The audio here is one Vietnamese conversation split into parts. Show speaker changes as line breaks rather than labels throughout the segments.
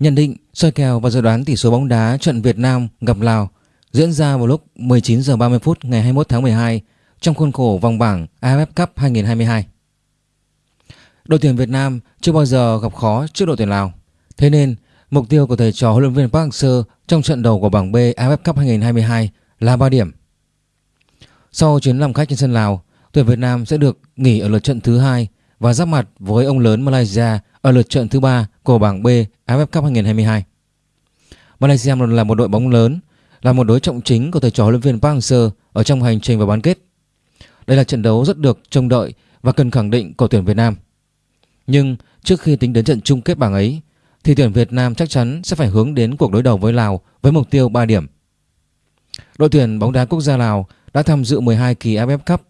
Nhận định, soi kèo và dự đoán tỷ số bóng đá trận Việt Nam gặp Lào diễn ra vào lúc 19 giờ 30 phút ngày 21 tháng 12 trong khuôn khổ vòng bảng AFF Cup 2022. Đội tuyển Việt Nam chưa bao giờ gặp khó trước đội tuyển Lào. Thế nên, mục tiêu của thầy trò huấn luyện viên Park Hang-seo trong trận đầu của bảng B AFF Cup 2022 là 3 điểm. Sau chuyến làm khách trên sân Lào, tuyển Việt Nam sẽ được nghỉ ở lượt trận thứ hai và giáp mặt với ông lớn Malaysia ở lượt trận thứ ba của bảng B AFF Cup 2022. Malaysia là một đội bóng lớn, là một đối trọng chính của thầy trò huấn luyện viên Park Hang-seo ở trong hành trình vào bán kết. Đây là trận đấu rất được trông đợi và cần khẳng định của tuyển Việt Nam. Nhưng trước khi tính đến trận chung kết bảng ấy thì tuyển Việt Nam chắc chắn sẽ phải hướng đến cuộc đối đầu với Lào với mục tiêu 3 điểm. Đội tuyển bóng đá quốc gia Lào đã tham dự 12 kỳ AFF Cup,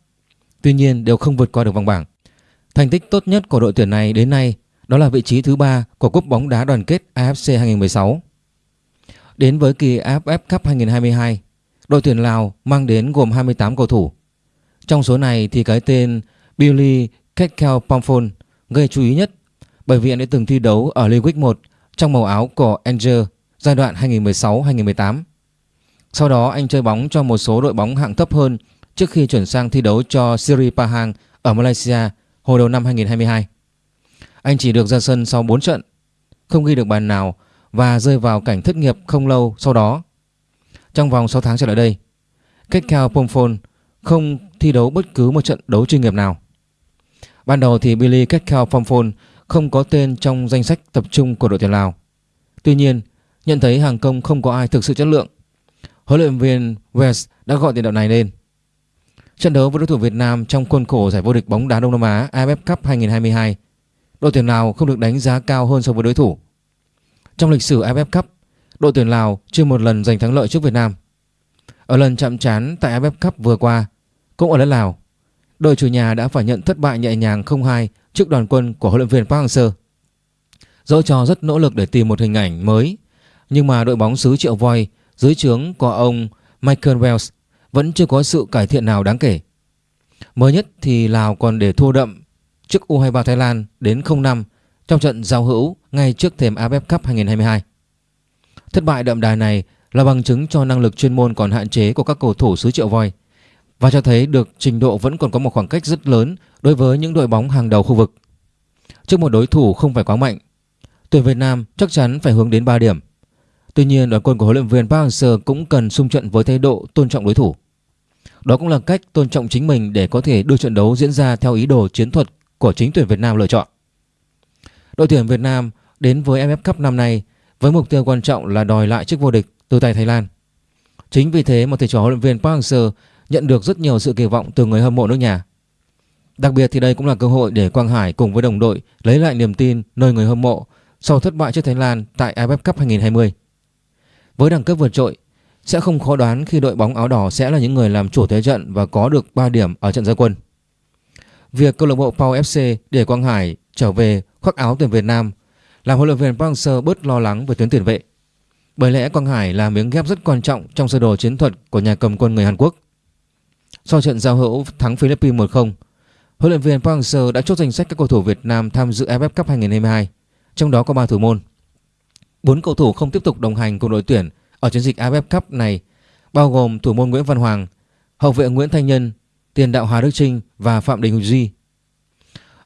tuy nhiên đều không vượt qua được vòng bảng. Thành tích tốt nhất của đội tuyển này đến nay đó là vị trí thứ ba của cúp bóng đá đoàn kết AFC 2016. Đến với kỳ AFF Cup 2022, đội tuyển Lào mang đến gồm 28 cầu thủ. Trong số này thì cái tên Billy Kekel Pomphon gây chú ý nhất bởi vì anh đã từng thi đấu ở League 1 trong màu áo của Angel giai đoạn 2016-2018. Sau đó anh chơi bóng cho một số đội bóng hạng thấp hơn trước khi chuyển sang thi đấu cho Siri Pahang ở Malaysia hồi đầu năm 2022. Anh chỉ được ra sân sau 4 trận, không ghi được bàn nào và rơi vào cảnh thất nghiệp không lâu sau đó. Trong vòng 6 tháng trở lại đây, Kekel Pomphon không thi đấu bất cứ một trận đấu chuyên nghiệp nào. Ban đầu thì Billy Kekao Pomphon không có tên trong danh sách tập trung của đội tuyển Lào. Tuy nhiên, nhận thấy hàng công không có ai thực sự chất lượng, huấn luyện viên West đã gọi tiền đạo này lên. Trận đấu với đối thủ Việt Nam trong khuôn khổ giải vô địch bóng đá Đông Nam Á AFF Cup 2022, đội tuyển Lào không được đánh giá cao hơn so với đối thủ. Trong lịch sử AFF Cup, đội tuyển Lào chưa một lần giành thắng lợi trước Việt Nam. Ở lần chạm trán tại AFF Cup vừa qua, cũng ở đất Lào, đội chủ nhà đã phải nhận thất bại nhẹ nhàng 0-2 trước đoàn quân của huấn luyện viên Park Hang-seo. Dẫu cho rất nỗ lực để tìm một hình ảnh mới, nhưng mà đội bóng xứ Triệu Voi dưới trướng của ông Michael Wells vẫn chưa có sự cải thiện nào đáng kể. Mới nhất thì Lào còn để thua đậm trước U23 Thái Lan đến 0-5 trong trận giao hữu ngay trước thềm AFF Cup 2022. Thất bại đậm đài này là bằng chứng cho năng lực chuyên môn còn hạn chế của các cầu thủ xứ Triệu Voi và cho thấy được trình độ vẫn còn có một khoảng cách rất lớn đối với những đội bóng hàng đầu khu vực. Trước một đối thủ không phải quá mạnh, tuyển Việt Nam chắc chắn phải hướng đến 3 điểm. Tuy nhiên, đoàn quân của huấn luyện viên Park Hang-seo cũng cần xung trận với thái độ tôn trọng đối thủ. Đó cũng là cách tôn trọng chính mình để có thể đưa trận đấu diễn ra theo ý đồ chiến thuật của chính tuyển Việt Nam lựa chọn. Đội tuyển Việt Nam đến với AFF Cup năm nay với mục tiêu quan trọng là đòi lại chức vô địch từ tay Thái Lan. Chính vì thế mà thầy trò huấn luyện viên Park Hang-seo nhận được rất nhiều sự kỳ vọng từ người hâm mộ nước nhà. Đặc biệt thì đây cũng là cơ hội để Quang Hải cùng với đồng đội lấy lại niềm tin nơi người hâm mộ sau thất bại trước Thái Lan tại AFF Cup 2020. Với đẳng cấp vượt trội, sẽ không khó đoán khi đội bóng áo đỏ sẽ là những người làm chủ thế trận và có được 3 điểm ở trận gia quân. Việc câu lạc bộ Pau FC để Quang Hải trở về khoác áo tuyển Việt Nam làm huấn luyện viên Park Hang-seo bớt lo lắng về tuyến tiền vệ. Bởi lẽ Quang Hải là miếng ghép rất quan trọng trong sơ đồ chiến thuật của nhà cầm quân người Hàn Quốc. Sau trận giao hữu thắng Philippines 1-0, huấn luyện viên Park Hang-seo đã chốt danh sách các cầu thủ Việt Nam tham dự AFF Cup 2022, trong đó có 3 thủ môn. 4 cầu thủ không tiếp tục đồng hành cùng đội tuyển ở chiến dịch AFF Cup này, bao gồm thủ môn Nguyễn Văn Hoàng, hậu vệ Nguyễn Thanh Nhân, tiền đạo Hà Đức Trinh và Phạm Đình Duy.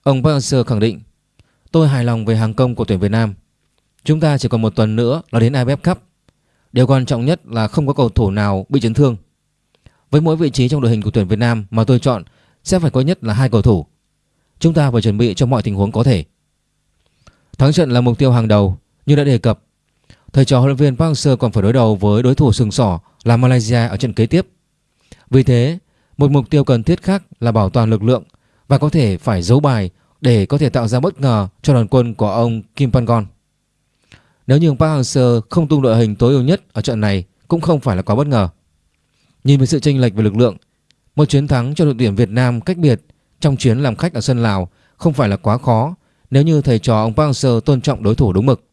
Ông Park Hang-seo khẳng định, tôi hài lòng về hàng công của tuyển Việt Nam. Chúng ta chỉ còn một tuần nữa là đến AFF Cup. Điều quan trọng nhất là không có cầu thủ nào bị chấn thương. Với mỗi vị trí trong đội hình của tuyển Việt Nam mà tôi chọn sẽ phải có nhất là hai cầu thủ. Chúng ta phải chuẩn bị cho mọi tình huống có thể. Thắng trận là mục tiêu hàng đầu, như đã đề cập. Thầy trò huấn luyện viên Park Hang-seo còn phải đối đầu với đối thủ sừng sỏ là Malaysia ở trận kế tiếp. Vì thế, một mục tiêu cần thiết khác là bảo toàn lực lượng và có thể phải giấu bài để có thể tạo ra bất ngờ cho đoàn quân của ông Kim Pangon. Nếu như Park Hang-seo không tung đội hình tối ưu nhất ở trận này cũng không phải là quá bất ngờ. Nhìn về sự chênh lệch về lực lượng, một chiến thắng cho đội tuyển Việt Nam cách biệt trong chuyến làm khách ở sân Lào không phải là quá khó nếu như thầy trò ông Park Hang-seo tôn trọng đối thủ đúng mực.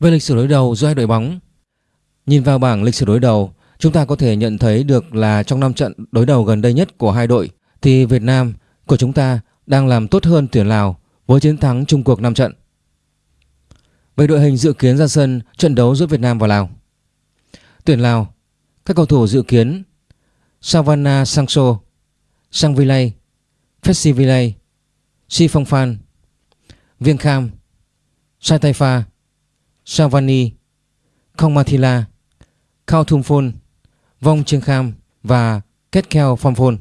Về lịch sử đối đầu giữa hai đội bóng, nhìn vào bảng lịch sử đối đầu, chúng ta có thể nhận thấy được là trong 5 trận đối đầu gần đây nhất của hai đội thì Việt Nam của chúng ta đang làm tốt hơn tuyển Lào với chiến thắng chung cuộc 5 trận. Về đội hình dự kiến ra sân trận đấu giữa Việt Nam và Lào Tuyển Lào Các cầu thủ dự kiến Savanna Sangso Sang Villay Fessi Si Phong Phan Viên Kham Sai Taifa Savani Khongmathila, Khao Vong Trương Kham và Kết Keo Phong Phôn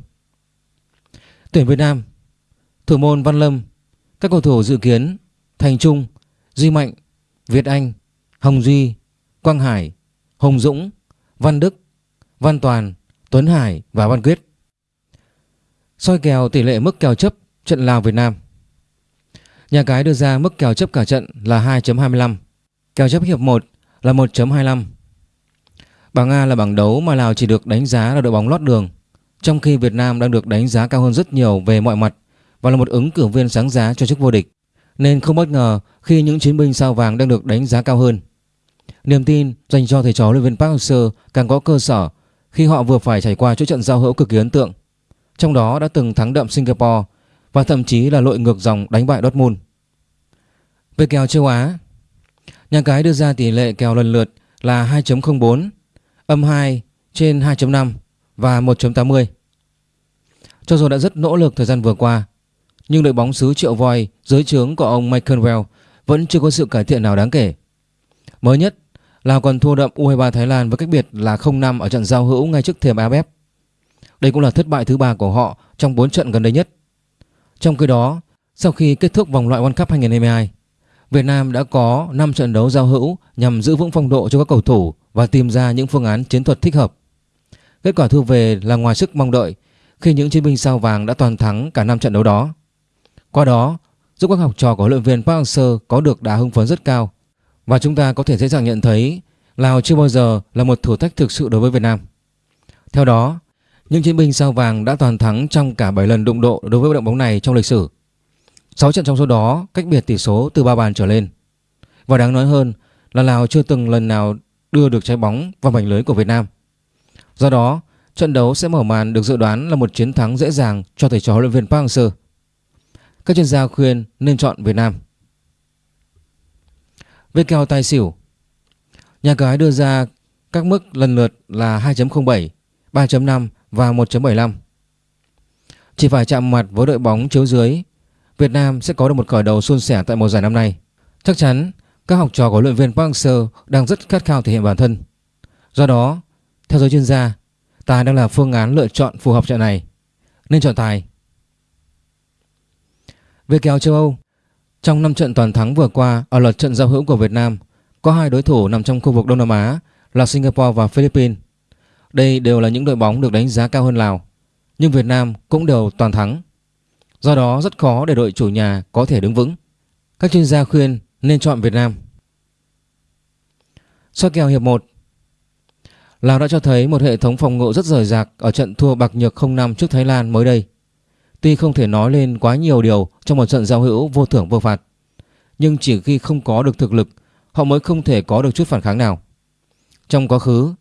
Tuyển Việt Nam Thủ môn Văn Lâm Các cầu thủ dự kiến Thành Trung Duy Mạnh Việt Anh Hồng Duy Quang Hải Hồng Dũng Văn Đức Văn Toàn Tuấn Hải và Văn Quyết. Soi kèo tỷ lệ mức kèo chấp trận Lào Việt Nam. Nhà cái đưa ra mức kèo chấp cả trận là 2.25 Kèo chấp hiệp 1 là 1.25 Bảng A là bảng đấu mà Lào chỉ được đánh giá là đội bóng lót đường Trong khi Việt Nam đang được đánh giá cao hơn rất nhiều về mọi mặt Và là một ứng cử viên sáng giá cho chức vô địch. Nên không bất ngờ khi những chiến binh sao vàng đang được đánh giá cao hơn. Niềm tin dành cho thầy trò luyện viên Park Hang-seo càng có cơ sở khi họ vừa phải trải qua chuỗi trận giao hữu cực kỳ ấn tượng trong đó đã từng thắng đậm Singapore và thậm chí là lội ngược dòng đánh bại Dortmund. Về kèo châu Á, nhà cái đưa ra tỷ lệ kèo lần lượt là 2.04, âm 2 trên 2.5 và 1.80. Cho dù đã rất nỗ lực thời gian vừa qua, nhưng đội bóng xứ Triệu Voi dưới trướng của ông Michael Well vẫn chưa có sự cải thiện nào đáng kể. Mới nhất, Lào còn thua đậm U23 Thái Lan với cách biệt là 0-5 ở trận giao hữu ngay trước thềm AFF. Đây cũng là thất bại thứ ba của họ trong 4 trận gần đây nhất. Trong khi đó, sau khi kết thúc vòng loại World Cup 2022, Việt Nam đã có 5 trận đấu giao hữu nhằm giữ vững phong độ cho các cầu thủ và tìm ra những phương án chiến thuật thích hợp. Kết quả thu về là ngoài sức mong đợi khi những chiến binh sao vàng đã toàn thắng cả 5 trận đấu đó. Qua đó, giúp các học trò của huấn luyện viên Park Hang-seo có được đà hưng phấn rất cao và chúng ta có thể dễ dàng nhận thấy Lào chưa bao giờ là một thử thách thực sự đối với Việt Nam. Theo đó, những chiến binh sao vàng đã toàn thắng trong cả 7 lần đụng độ đối với đội bóng này trong lịch sử. 6 trận trong số đó cách biệt tỷ số từ 3 bàn trở lên. Và đáng nói hơn là Lào chưa từng lần nào đưa được trái bóng vào mảnh lưới của Việt Nam. Do đó, trận đấu sẽ mở màn được dự đoán là một chiến thắng dễ dàng cho thầy trò huấn luyện viên Park Hang-seo. Các chuyên gia khuyên nên chọn Việt Nam. Về kèo tài xỉu, nhà cái đưa ra các mức lần lượt là 2.07, 3.5 và 1.75. Chỉ phải chạm mặt với đội bóng chiếu dưới, Việt Nam sẽ có được một khởi đầu suôn sẻ tại mùa giải năm nay. Chắc chắn các học trò của luyện viên Park Hang-seo đang rất khát khao thể hiện bản thân. Do đó, theo giới chuyên gia, tài đang là phương án lựa chọn phù hợp trận này. Nên chọn tài. Về kèo châu Âu, trong 5 trận toàn thắng vừa qua ở lượt trận giao hữu của Việt Nam, có hai đối thủ nằm trong khu vực Đông Nam Á là Singapore và Philippines. Đây đều là những đội bóng được đánh giá cao hơn Lào, nhưng Việt Nam cũng đều toàn thắng. Do đó rất khó để đội chủ nhà có thể đứng vững. Các chuyên gia khuyên nên chọn Việt Nam. Soi kèo hiệp 1 Lào đã cho thấy một hệ thống phòng ngự rất rời rạc ở trận thua bạc nhược 0-5 trước Thái Lan mới đây. Tuy không thể nói lên quá nhiều điều trong một trận giao hữu vô thưởng vô phạt, nhưng chỉ khi không có được thực lực, họ mới không thể có được chút phản kháng nào. Trong quá khứ,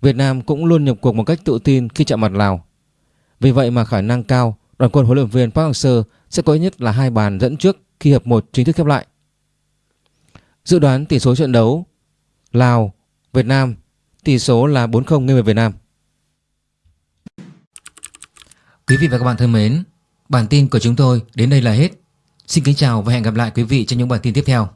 Việt Nam cũng luôn nhập cuộc một cách tự tin khi chạm mặt Lào. Vì vậy mà khả năng cao đoàn quân huấn luyện viên Park Hang-seo sẽ có ít nhất là hai bàn dẫn trước khi hiệp 1 chính thức khép lại. Dự đoán tỷ số trận đấu Lào, Việt Nam tỷ số là 4-0 nghiêng về Việt Nam. Quý vị và các bạn thân mến, bản tin của chúng tôi đến đây là hết. Xin kính chào và hẹn gặp lại quý vị trong những bản tin tiếp theo.